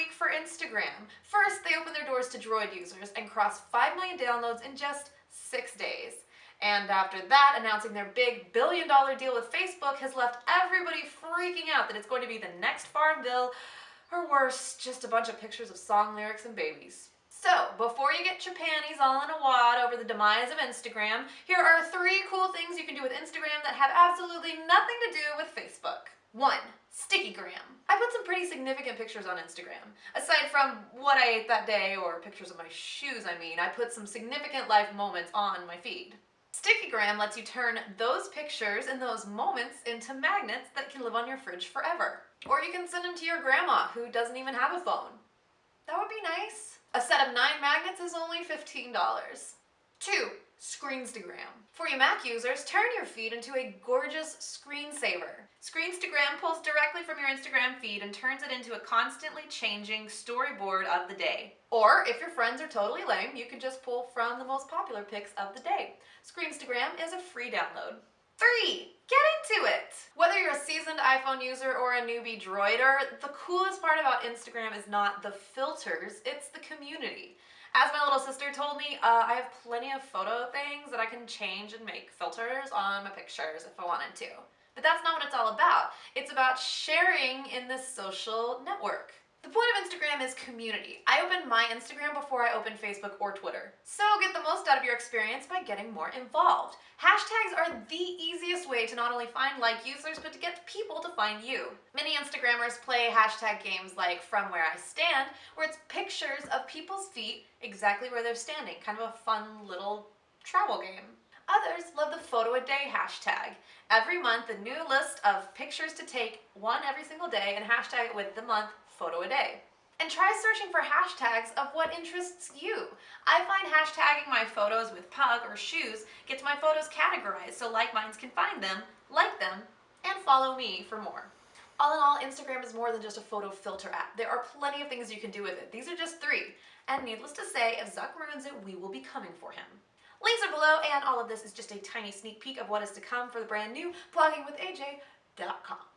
week for Instagram. First, they opened their doors to Droid users and crossed 5 million downloads in just six days. And after that, announcing their big billion dollar deal with Facebook has left everybody freaking out that it's going to be the next Farmville, or worse, just a bunch of pictures of song lyrics and babies. So, before you get your panties all in a wad over the demise of Instagram, here are three cool things you can do with Instagram that have absolutely nothing to do with Facebook. One, Stickygram. I put some pretty significant pictures on Instagram. Aside from what I ate that day, or pictures of my shoes I mean, I put some significant life moments on my feed. Stickygram lets you turn those pictures and those moments into magnets that can live on your fridge forever. Or you can send them to your grandma who doesn't even have a phone. That would be nice. A set of nine magnets is only $15. Two, Screenstagram. For you Mac users, turn your feed into a gorgeous screensaver. Screenstagram pulls directly from your Instagram feed and turns it into a constantly changing storyboard of the day. Or if your friends are totally lame, you can just pull from the most popular pics of the day. Screenstagram is a free download. Three, get into it! Whether you're a seasoned iPhone user or a newbie droider, the coolest part about Instagram is not the filters, it's the community. As my little sister told me, uh, I have plenty of photo things that I can change and make filters on my pictures if I wanted to. But that's not what it's all about. It's about sharing in this social network. The point of Instagram is community. I opened my Instagram before I opened Facebook or Twitter. So get the most out of your experience by getting more involved. Hashtags are the easiest way to not only find like users, but to get people to find you. Many Instagrammers play hashtag games like From Where I Stand, where it's pictures of people's feet exactly where they're standing. Kind of a fun little travel game. Others love the photo a day hashtag. Every month, a new list of pictures to take, one every single day, and hashtag it with the month photo a day. And try searching for hashtags of what interests you. I find hashtagging my photos with pug or shoes gets my photos categorized so like minds can find them, like them, and follow me for more. All in all, Instagram is more than just a photo filter app. There are plenty of things you can do with it. These are just three. And needless to say, if Zuck ruins it, we will be coming for him. Links are below, and all of this is just a tiny sneak peek of what is to come for the brand new bloggingwithaj.com.